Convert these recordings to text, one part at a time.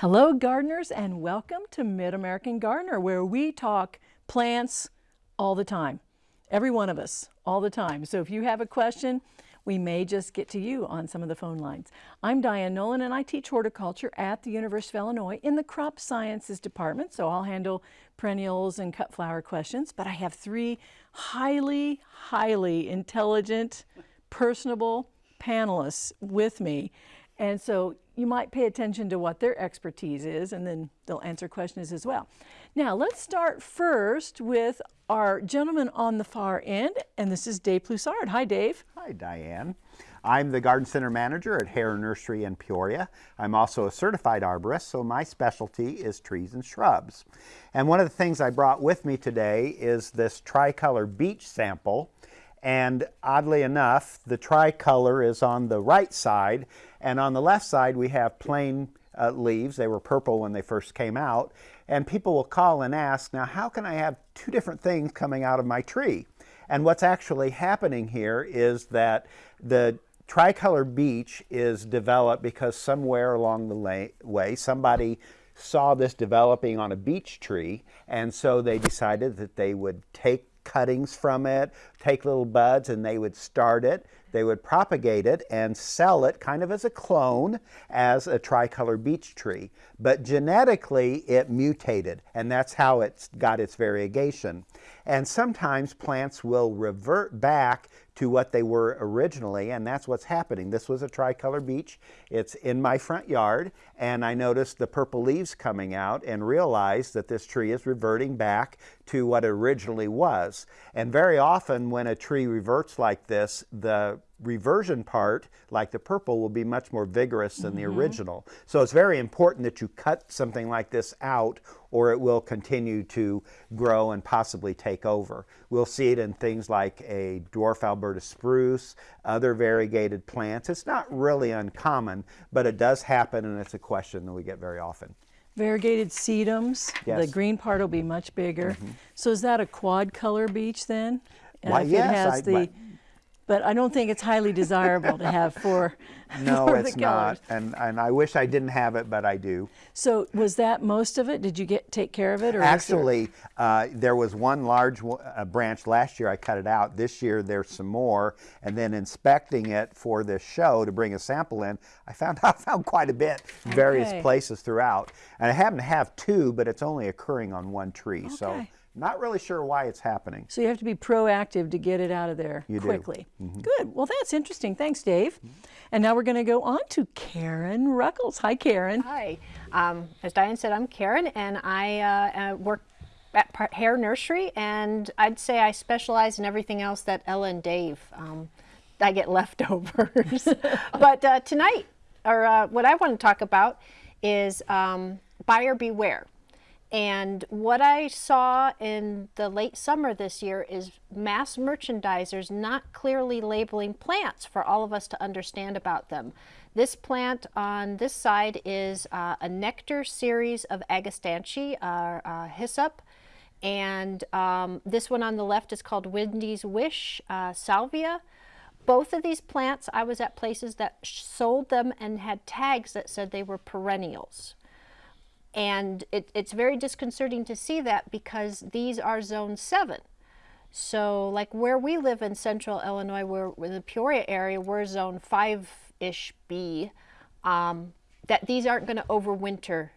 Hello gardeners and welcome to Mid-American Gardener where we talk plants all the time. Every one of us, all the time. So if you have a question, we may just get to you on some of the phone lines. I'm Diane Nolan and I teach horticulture at the University of Illinois in the crop sciences department. So I'll handle perennials and cut flower questions, but I have three highly, highly intelligent, personable panelists with me. And so you might pay attention to what their expertise is and then they'll answer questions as well. Now let's start first with our gentleman on the far end and this is Dave Plussard. Hi Dave. Hi Diane. I'm the Garden Center Manager at Hoerr Nursery in Peoria. I'm also a certified arborist, so my specialty is trees and shrubs. And one of the things I brought with me today is this tricolor beech sample. And oddly enough, the tricolor is on the right side, and on the left side we have plain uh, leaves. They were purple when they first came out. And people will call and ask, now how can I have two different things coming out of my tree? And what's actually happening here is that the tricolor beech is developed because somewhere along the way somebody saw this developing on a beech tree and so they decided that they would take cuttings from it, take little buds, and they would start it. They would propagate it and sell it kind of as a clone as a tricolor beech tree. But genetically, it mutated, and that's how it got its variegation. And sometimes plants will revert back to what they were originally, and that's what's happening. This was a tricolor beech. It's in my front yard, and I noticed the purple leaves coming out and realized that this tree is reverting back to what it originally was. And very often when a tree reverts like this, the reversion part, like the purple, will be much more vigorous than mm -hmm. the mm-hmm. original. So it's very important that you cut something like this out or it will continue to grow and possibly take over. We'll see it in things like a dwarf Alberta spruce, other variegated plants. It's not really uncommon, but it does happen and it's a question that we get very often. Variegated sedums, yes. the green part will be much bigger. Mm -hmm. So is that a quad color beech then? Why, yes. It has I, the, but I don't think it's highly desirable to have four. No, it's not, and and I wish I didn't have it, but I do. So was that most of it? Did you get take care of it, or actually, there... Uh, there was one large uh, branch last year. I cut it out. This year there's some more, and then inspecting it for this show to bring a sample in, I found I found quite a bit, various okay. places throughout, and I happen to have two, but it's only occurring on one tree. Okay. So not really sure why it's happening. So you have to be proactive to get it out of there you quickly. Mm -hmm. Good. Well, that's interesting. Thanks, Dave. Mm -hmm. And now we're going to go on to Karen Ruckles. Hi, Karen. Hi. Um, as Diane said, I'm Karen, and I uh, uh work at Hoerr Nursery, and I'd say I specialize in everything else that Ella and Dave. Um, I get leftovers. but uh, tonight, or uh, what I want to talk about is um, buyer beware. And what I saw in the late summer this year is mass merchandisers not clearly labeling plants for all of us to understand about them. This plant on this side is uh, a nectar series of Agastache, uh, uh, hyssop. And um, this one on the left is called Wendy's Wish, uh, Salvia. Both of these plants, I was at places that sold them and had tags that said they were perennials. And it, it's very disconcerting to see that because these are zone seven. So like where we live in central Illinois, we're in the Peoria area, we're zone five-ish B, um, that these aren't going to overwinter.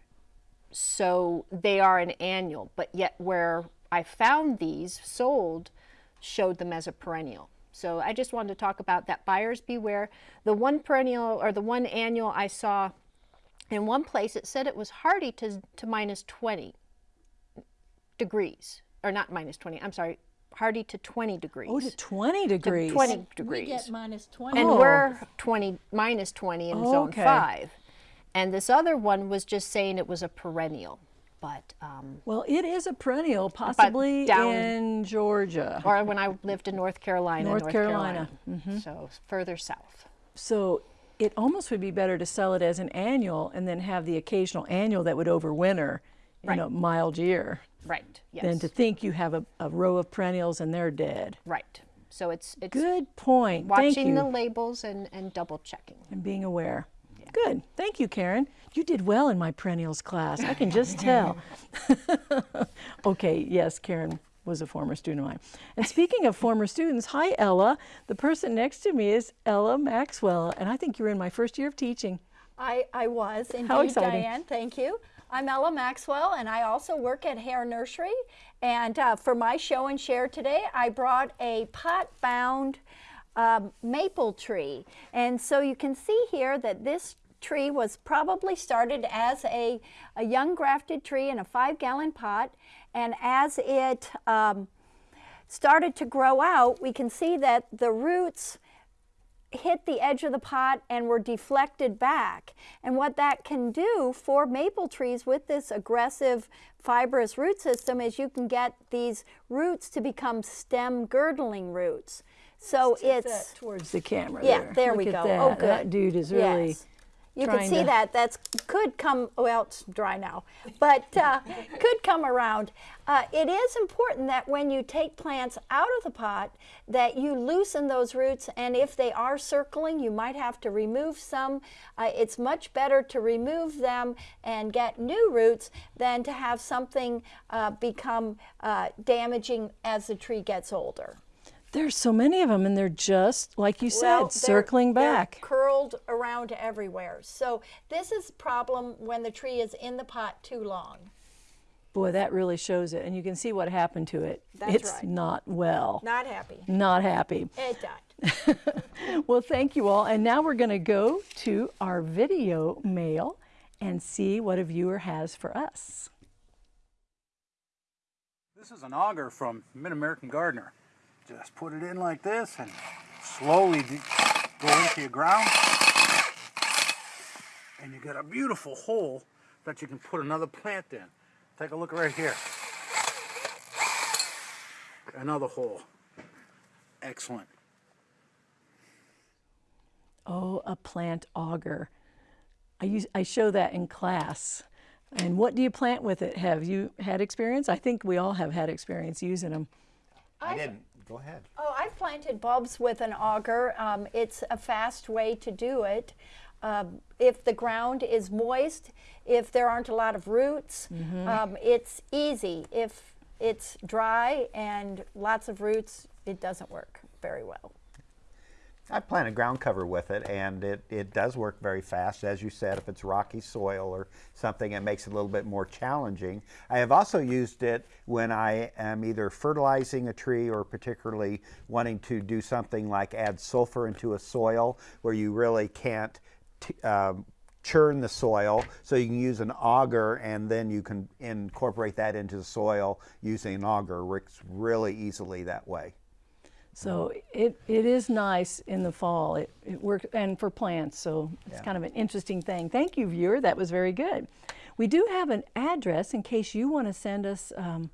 So they are an annual, but yet where I found these sold showed them as a perennial. So I just wanted to talk about that buyers beware. The one perennial or the one annual I saw in one place, it said it was hardy to, to minus 20 degrees, or not minus 20, I'm sorry, hardy to 20 degrees. Oh, to 20 degrees. To 20 degrees. We get minus 20. And oh. we're 20, minus 20 in oh, zone okay. 5. And this other one was just saying it was a perennial. But um, well, it is a perennial, possibly down, in Georgia, or when I lived in North Carolina. North, North Carolina, Carolina. Mm -hmm. so further south. So it almost would be better to sell it as an annual and then have the occasional annual that would overwinter in right. a mild year. Right, yes. Than to think you have a, a, row of perennials and they're dead. Right. So it's, it's good point. Watching the labels and, and double checking. And being aware. Yeah. Good. Thank you, Karen. You did well in my perennials class. I can just tell. okay, yes, Karen was a former student of mine. And speaking of former students, hi, Ella. The person next to me is Ella Maxwell, and I think you're in my first year of teaching. I, I was indeed, How exciting. Diane. Thank you. I'm Ella Maxwell, and I also work at Hoerr Nursery. And uh, for my show and share today, I brought a pot-bound um, maple tree. And so you can see here that this tree was probably started as a, a young grafted tree in a five-gallon pot. And as it um, started to grow out, we can see that the roots hit the edge of the pot and were deflected back. And what that can do for maple trees with this aggressive fibrous root system is you can get these roots to become stem girdling roots. So it's towards the camera. yeah, there, there we go. That. Oh, good. That dude is really. Yes. You can see to- that. That's could come. Well, it's dry now, but uh, could come around. Uh, it is important that when you take plants out of the pot, that you loosen those roots. And if they are circling, you might have to remove some. Uh, it's much better to remove them and get new roots than to have something uh, become uh, damaging as the tree gets older. There's so many of them, and they're just like you said, Well, they're- circling back. curled around everywhere. So this is a problem when the tree is in the pot too long. Boy, that really shows it, and you can see what happened to it. That's it's right. not well. Not happy. Not happy. It died. Well, thank you all. And now we're going to go to our video mail and see what a viewer has for us. This is an auger from Mid-American Gardener. Just put it in like this and slowly go into your ground. And you get a beautiful hole that you can put another plant in. Take a look right here. Another hole. Excellent. Oh, a plant auger. I use I show that in class. And what do you plant with it? Have you had experience? I think we all have had experience using them. I didn't. Go ahead. Oh, I've planted bulbs with an auger. Um, it's a fast way to do it. Um, if the ground is moist, if there aren't a lot of roots, um, it's easy. If it's dry and lots of roots, it doesn't work very well. I planted ground cover with it, and it, it does work very fast. As you said, if it's rocky soil or something, it makes it a little bit more challenging. I have also used it when I am either fertilizing a tree or particularly wanting to do something like add sulfur into a soil where you really can't um, churn the soil. So you can use an auger, and then you can incorporate that into the soil using an auger. Works really easily that way. So it, it is nice in the fall. It, it works, and for plants, so it's Yeah. kind of an interesting thing. Thank you, viewer. That was very good. We do have an address in case you want to send us um,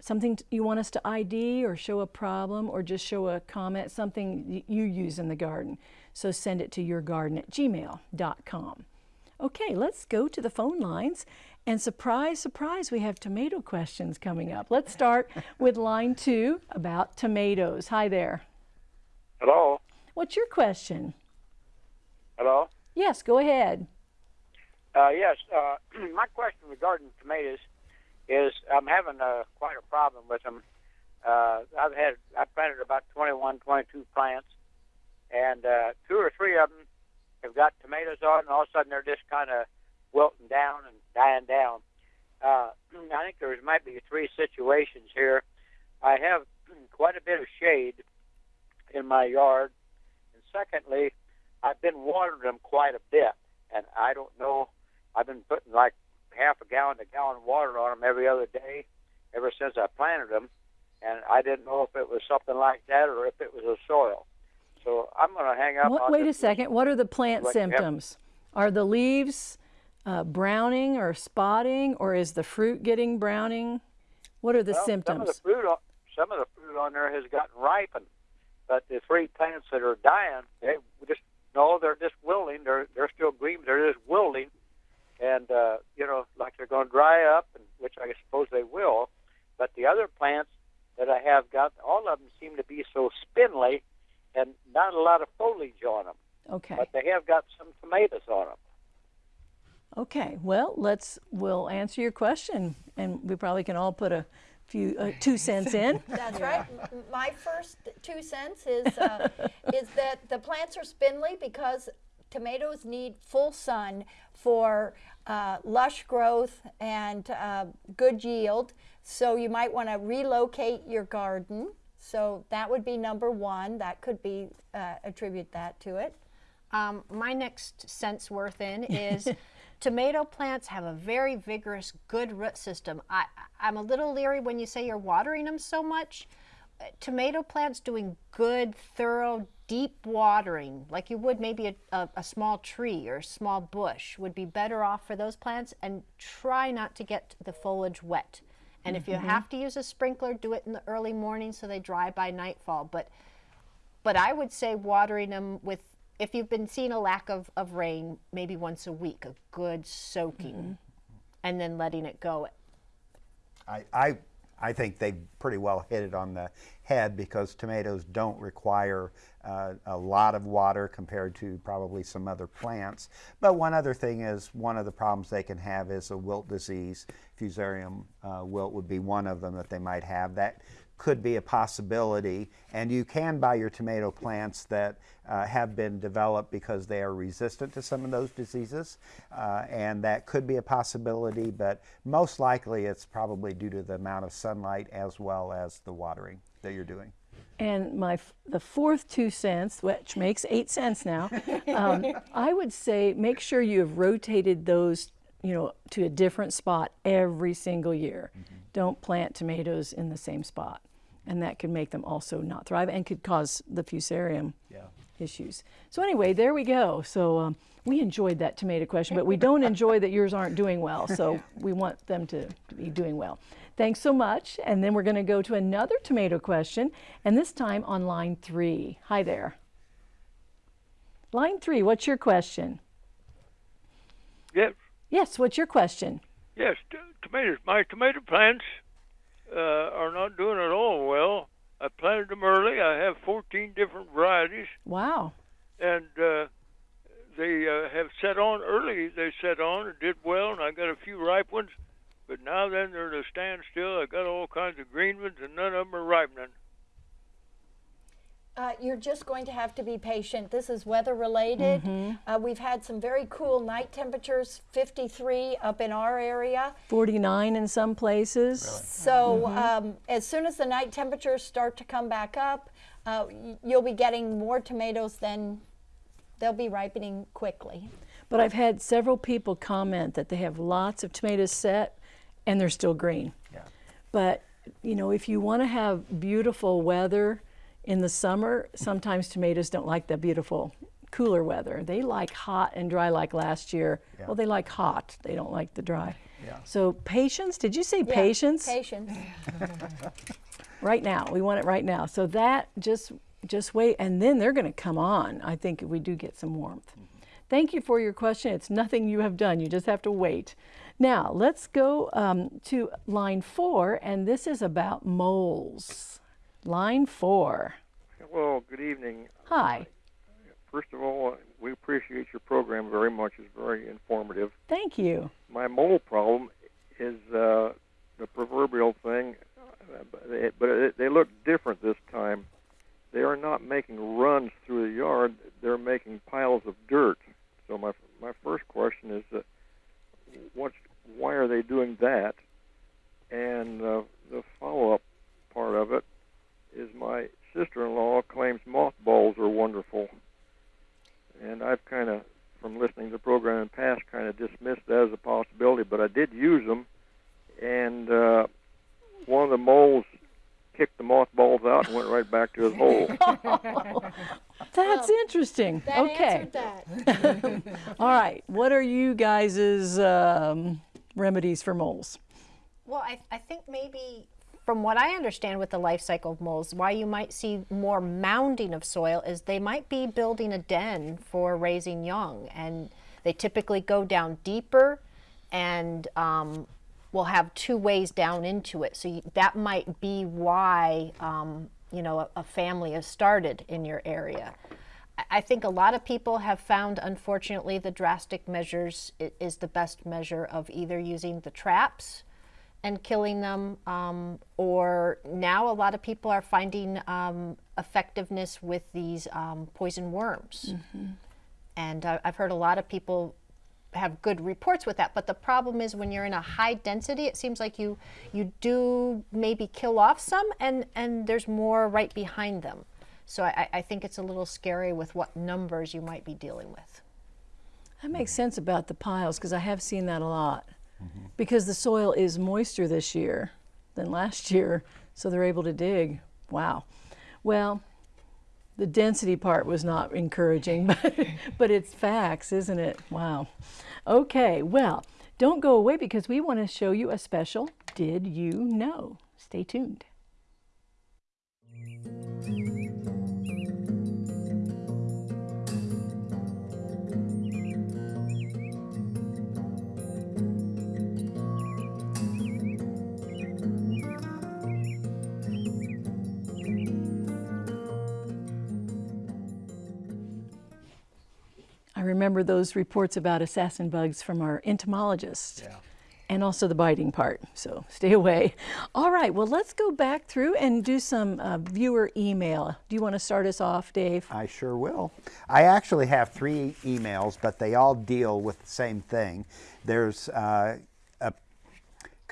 something you want us to ID or show a problem or just show a comment, something you use in the garden. So send it to yourgarden at gmail.com. Okay, let's go to the phone lines. And surprise, surprise, we have tomato questions coming up. Let's start with line two about tomatoes. Hi there. Hello. What's your question? Hello. Yes, go ahead. Uh, yes. Uh, my question regarding tomatoes is I'm having uh, quite a problem with them. Uh, I've had I planted about 21, 22 plants, and uh, two or three of them have got tomatoes on, and all of a sudden they're just kind of wilting down and dying down. Uh, I think there might be three situations here. I have quite a bit of shade in my yard, and secondly, I've been watering them quite a bit, and I don't know. I've been putting like half a gallon to gallon of water on them every other day ever since I planted them, and I didn't know if it was something like that or if it was the soil. So I'm going to hang up. What, wait a second. What are the plant symptoms? Are the leaves uh, browning or spotting, or is the fruit getting browning? What are the Well, symptoms? Some of the fruit, on, some of the fruit on there has gotten ripened, but the three plants that are dying, they just no, they're just wilting. They're they're still green. They're just wilting, and uh, you know, like they're going to dry up, and which I suppose they will. But the other plants that I have got, all of them seem to be so spindly, and not a lot of foliage on them. okay. But they have got some tomatoes on them. Okay, well, let's, we'll answer your question and we probably can all put a few, uh, two cents in. That's right. My first two cents is, uh, is that the plants are spindly because tomatoes need full sun for uh, lush growth and uh, good yield. So you might want to relocate your garden. So that would be number one. That could be, uh, attribute that to it. Um, my next sense worth in is tomato plants have a very vigorous, good root system. I, I'm a little leery when you say you're watering them so much. Uh, Tomato plants doing good, thorough, deep watering, like you would maybe a, a, a small tree or a small bush, would be better off for those plants. And try not to get the foliage wet. And if you have to use a sprinkler, do it in the early morning so they dry by nightfall. But but I would say watering them with, if you've been seeing a lack of, of rain, maybe once a week, a good soaking, and then letting it go. I, I, I think they pretty well hit it on the head because tomatoes don't require uh, a lot of water compared to probably some other plants. But one other thing is one of the problems they can have is a wilt disease. Fusarium uh, wilt would be one of them that they might have. That could be a possibility. And you can buy your tomato plants that uh, have been developed because they are resistant to some of those diseases. Uh, and that could be a possibility, but most likely it's probably due to the amount of sunlight as well as the watering that you're doing. And my f- the fourth two cents, which makes eight cents now, um, I would say make sure you have rotated those, you know, to a different spot every single year. Don't plant tomatoes in the same spot, and that could make them also not thrive and could cause the fusarium Yeah. issues. So anyway, there we go. So um, we enjoyed that tomato question, but we don't enjoy that yours aren't doing well. So we want them to, to be doing well. Thanks so much. And then we're going to go to another tomato question, and this time on line three. Hi there. Line three, what's your question? Yes, Yes, what's your question? Yes, t- tomatoes. My tomato plants uh, are not doing at all well. I planted them early. I have 14 different varieties, Wow. and uh, they uh, have set on early. They set on and did well, and I got a few ripe ones. But now then they're at a standstill. I got all kinds of green ones, and none of them are ripening. Uh, you're just going to have to be patient. This is weather related. Uh, we've had some very cool night temperatures, 53 up in our area. 49 in some places. So um, as soon as the night temperatures start to come back up, uh, you'll be getting more tomatoes than they'll be ripening quickly. But I've had several people comment that they have lots of tomatoes set and they're still green. Yeah. But, you know, if you want to have beautiful weather in the summer, sometimes tomatoes don't like the beautiful cooler weather. They like hot and dry like last year. Yeah. Well, they like hot. They don't like the dry. Yeah. So patience, did you say Yeah, patience? Patience. right now. We want it right now. So that just just wait and then they're going to come on. I think if we do get some warmth. Thank you for your question. It's nothing you have done. You just have to wait. Now, let's go um, to line four, and this is about moles. Line four. Well, good evening. Hi. First of all, we appreciate your program very much. It's very informative. Thank you. my mole problem is uh, the proverbial thing, uh, but they, but it, they look different this time. They are not making runs through the yard; they're making piles of dirt. So my my first question is, uh, what's why are they doing that? And uh, the follow-up part of it is my sister-in-law claims mothballs are wonderful, and I've kind of from listening to the program in the past kind of dismissed that as a possibility, but I did use them, and uh, one of the moles kicked the mothballs out and went right back to his hole. That's interesting. That okay. answered that. All right. What are you guys' um, remedies for moles? Well, I, I think maybe from what I understand with the life cycle of moles, why you might see more mounding of soil is they might be building a den for raising young. And they typically go down deeper and um, will have two ways down into it. So you, that might be why, um, you know, a, a family is started in your area. I think a lot of people have found, unfortunately, the drastic measures is the best measure of either using the traps and killing them, um, or now a lot of people are finding um, effectiveness with these um, poison worms. And I- I've heard a lot of people have good reports with that. But the problem is when you're in a high density, it seems like you you do maybe kill off some, and and there's more right behind them. So I, I think it's a little scary with what numbers you might be dealing with. That makes sense about the piles because I have seen that a lot. Mm-hmm. Because the soil is moister this year than last year, so they're able to dig. Wow. Well, the density part was not encouraging, but, but it's facts, isn't it? Wow. Okay, well, don't go away because we want to show you a special Did You Know? Stay tuned. Remember those reports about assassin bugs from our entomologist. And also the biting part, so stay away. All right, well, let's go back through and do some uh, viewer email. Do you want to start us off, Dave? I sure will. I actually have three emails, but they all deal with the same thing. There's uh,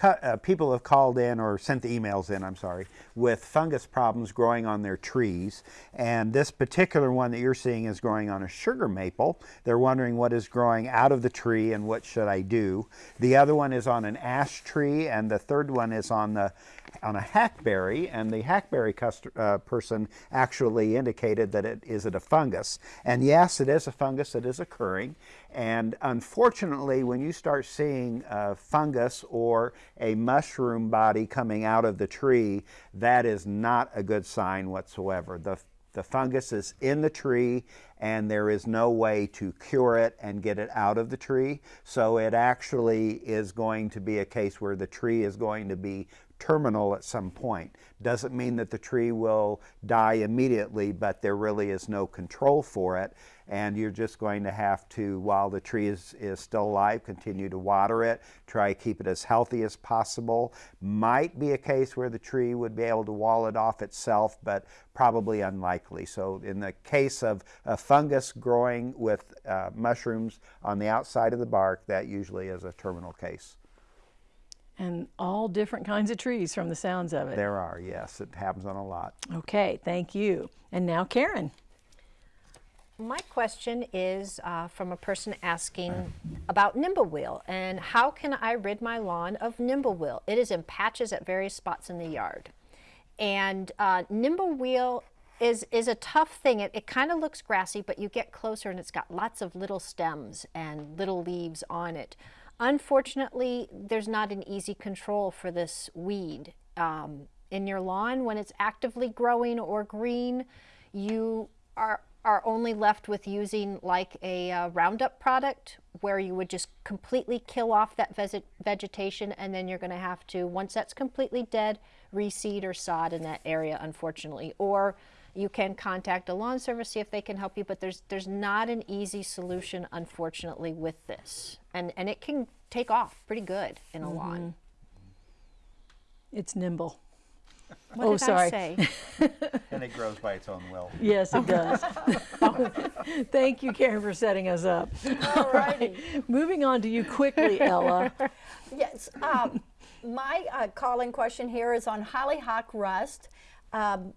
uh, people have called in or sent the emails in, I'm sorry, with fungus problems growing on their trees. And this particular one that you're seeing is growing on a sugar maple. They're wondering what is growing out of the tree and what should I do. The other one is on an ash tree, and the third one is on the on a hackberry, and the hackberry uh, person actually indicated that it is it a fungus. And yes, it is a fungus that is occurring. And unfortunately, when you start seeing uh, fungus or a mushroom body coming out of the tree, that is not a good sign whatsoever. The the fungus is in the tree and there is no way to cure it and get it out of the tree. So it actually is going to be a case where the tree is going to be terminal at some point. Doesn't mean that the tree will die immediately, but there really is no control for it. And you're just going to have to, while the tree is, is still alive, continue to water it, try to keep it as healthy as possible. Might be a case where the tree would be able to wall it off itself, but probably unlikely. So, in the case of a fungus growing with uh, mushrooms on the outside of the bark, that usually is a terminal case. And all different kinds of trees from the sounds of it. There are, yes, it happens on a lot. Okay, thank you. And now Karen. My question is uh, from a person asking about nimblewill and how can I rid my lawn of nimblewill? It is in patches at various spots in the yard. And uh, nimblewill is, is a tough thing. It, it kind of looks grassy, but you get closer and it's got lots of little stems and little leaves on it. Unfortunately, there's not an easy control for this weed. Um, in your lawn, when it's actively growing or green, you are are only left with using like a uh, Roundup product where you would just completely kill off that vegetation and then you're going to have to, once that's completely dead, reseed or sod in that area, unfortunately. Or you can contact a lawn service, see if they can help you, but there's, there's not an easy solution, unfortunately, with this. And, and it can take off pretty good in a lawn. It's nimble. What Oh, did sorry. I say? And it grows by its own will. Yes, it does. Thank you, Karen, for setting us up. All righty. Moving on to you quickly, Ella. Yes. Um, my uh, call-in question here is on hollyhock rust. Um,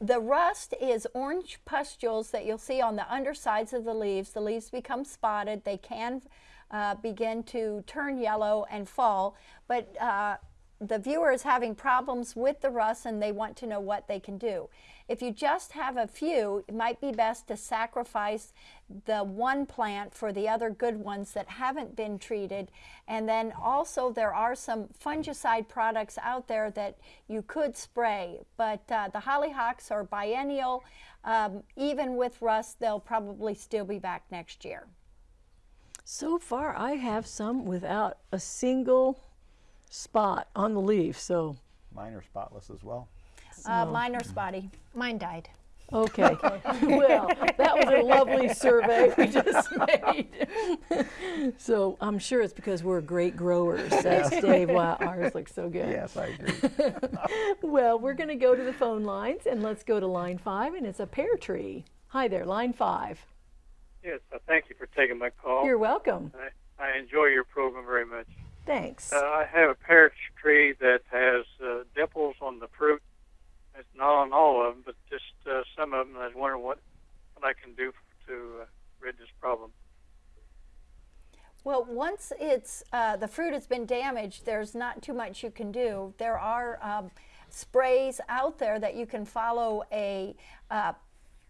the rust is orange pustules that you'll see on the undersides of the leaves. The leaves become spotted. They can uh, begin to turn yellow and fall, but uh, the viewer is having problems with the rust and they want to know what they can do. If you just have a few, it might be best to sacrifice the one plant for the other good ones that haven't been treated. And then also there are some fungicide products out there that you could spray, but uh, the hollyhocks are biennial. Um, even with rust, they'll probably still be back next year. So far, I have some without a single spot on the leaf. So, Mine are spotless as well. Uh, mine are spotty. Mine died. Okay. well, that was a lovely survey we just made. so I'm sure it's because we're great growers. That's Dave. why ours looks so good. Yes, I agree. Well, we're going to go to the phone lines and let's go to line five, and it's a pear tree. Hi there, line five. Yes, uh, thank you for taking my call. You're welcome. I, I enjoy your program very much. Thanks. Uh, I have a pear tree that has uh, dimples on the fruit. It's not on all of them, but just uh, some of them. I was wondering what, what I can do to uh, rid this problem. Well, once it's uh, the fruit has been damaged, there's not too much you can do. There are um, sprays out there that you can follow a, uh,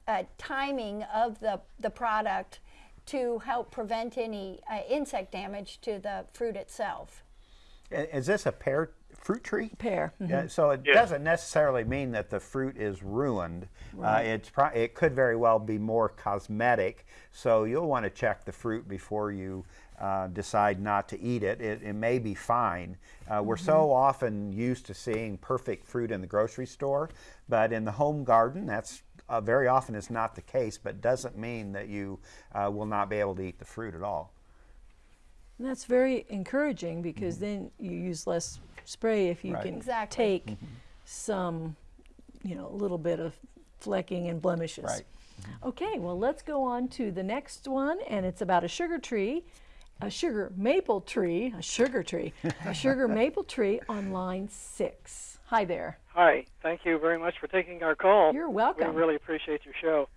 a timing of the the product to help prevent any uh, insect damage to the fruit itself. Is this a pear fruit tree? pear. mhm. Yeah, so it Yeah. doesn't necessarily mean that the fruit is ruined. Uh, it's pro- it could very well be more cosmetic. So you'll want to check the fruit before you uh, decide not to eat it. It, it may be fine. Uh, we're so often used to seeing perfect fruit in the grocery store, but in the home garden, that's uh, very often is not the case. But doesn't mean that you uh, will not be able to eat the fruit at all. And That's very encouraging because then you use less spray if you Right. can Exactly. take some, you know, a little bit of flecking and blemishes. Right. Okay, well, let's go on to the next one, and it's about a sugar tree, a sugar maple tree, a sugar tree, a sugar maple tree on line six. Hi there. Hi, thank you very much for taking our call. You're welcome. We really appreciate your show.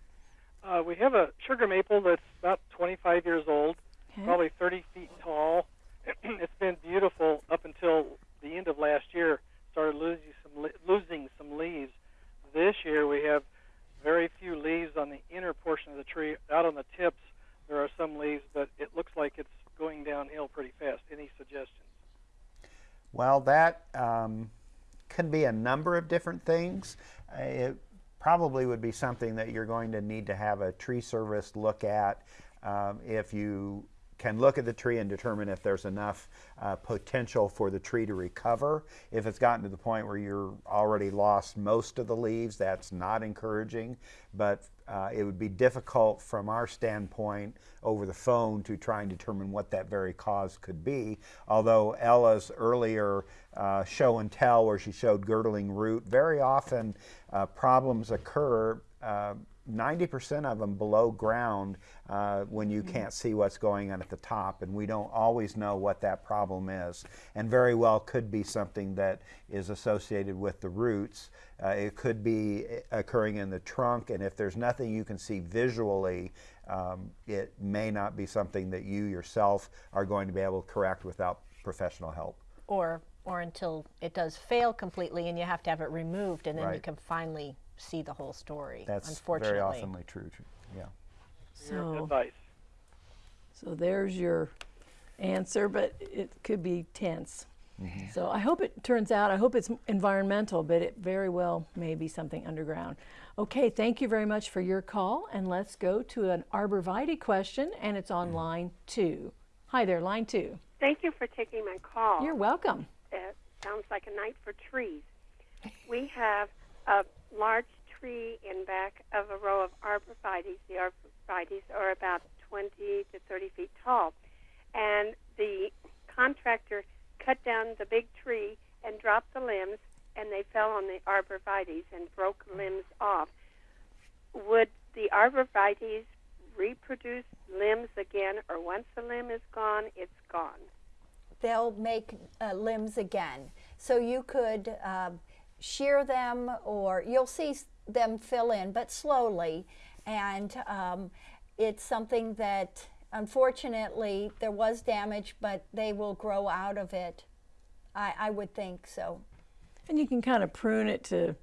Uh, we have a sugar maple that's about 25 years old, Okay. probably 30 feet tall. it's been beautiful up until the end of last year. Started losing some losing some leaves. This year we have very few leaves on the inner portion of the tree. Out on the tips there are some leaves, but it looks like it's going downhill pretty fast. Any suggestions? Well, that um, can be a number of different things. It probably would be something that you're going to need to have a tree service look at. Um, if you can look at the tree and determine if there's enough uh, potential for the tree to recover. If it's gotten to the point where you're already lost most of the leaves, that's not encouraging. But uh, it would be difficult from our standpoint over the phone to try and determine what that very cause could be. Although Ella's earlier uh, show and tell, where she showed girdling root, very often uh, problems occur. Uh, 90% of them below ground uh, when you can't see what's going on at the top, and we don't always know what that problem is. And very well could be something that is associated with the roots. Uh, it could be occurring in the trunk, and if there's nothing you can see visually, um, it may not be something that you yourself are going to be able to correct without professional help. Or, or until it does fail completely and you have to have it removed and then you can finally see the whole story. That's unfortunately. very oftenly true. too. Yeah. So, advice. so there's your answer, but it could be tense. Mm-hmm. So I hope it turns out, I hope it's environmental, but it very well may be something underground. Okay, thank you very much for your call, and let's go to an arborvitae question, and it's on mm-hmm. line two. Hi there, line two. Thank you for taking my call. You're welcome. It sounds like a night for trees. We have a large tree in back of a row of arborvitaes. The arborvitaes are about 20 to 30 feet tall. And the contractor cut down the big tree and dropped the limbs, and they fell on the arborvitaes and broke limbs off. Would the arborvitaes reproduce limbs again, or once the limb is gone, it's gone? They'll make uh, limbs again. So you could um, shear them, or you'll see them fill in, but slowly. And um, it's something that, unfortunately, there was damage, but they will grow out of it. I, I would think so. And you can kind of prune it to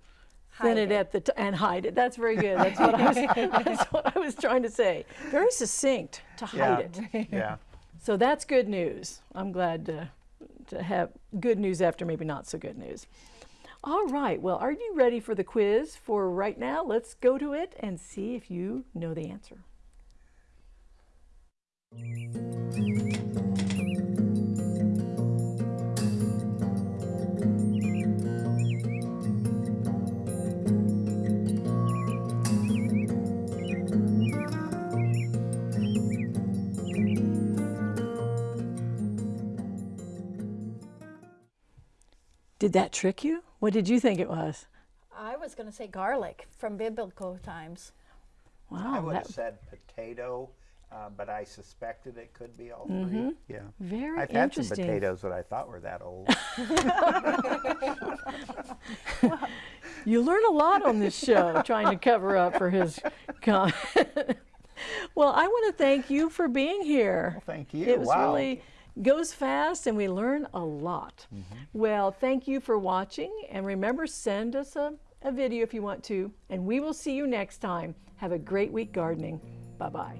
thin it it. at the t- and hide it. That's very good. That's what I was. that's what I was trying to say. Very succinct to hide it. Yeah. So that's good news. I'm glad to, to have good news after maybe not so good news. All right, well, are you ready for the quiz for right now? Let's go to it and see if you know the answer. Did that trick you? What did you think it was? I was going to say garlic from biblical times. Wow. I Wow, would have said potato, uh, but I suspected it could be all 3 Yeah. very I've had some potatoes that I thought were that old. You learn a lot on this show trying to cover up for his comment. well, I want to thank you for being here. Thank you. It was wow. really goes fast and we learn a lot. Mm-hmm. Well, thank you for watching and remember send us a, a video if you want to and we will see you next time. Have a great week gardening. Bye-bye.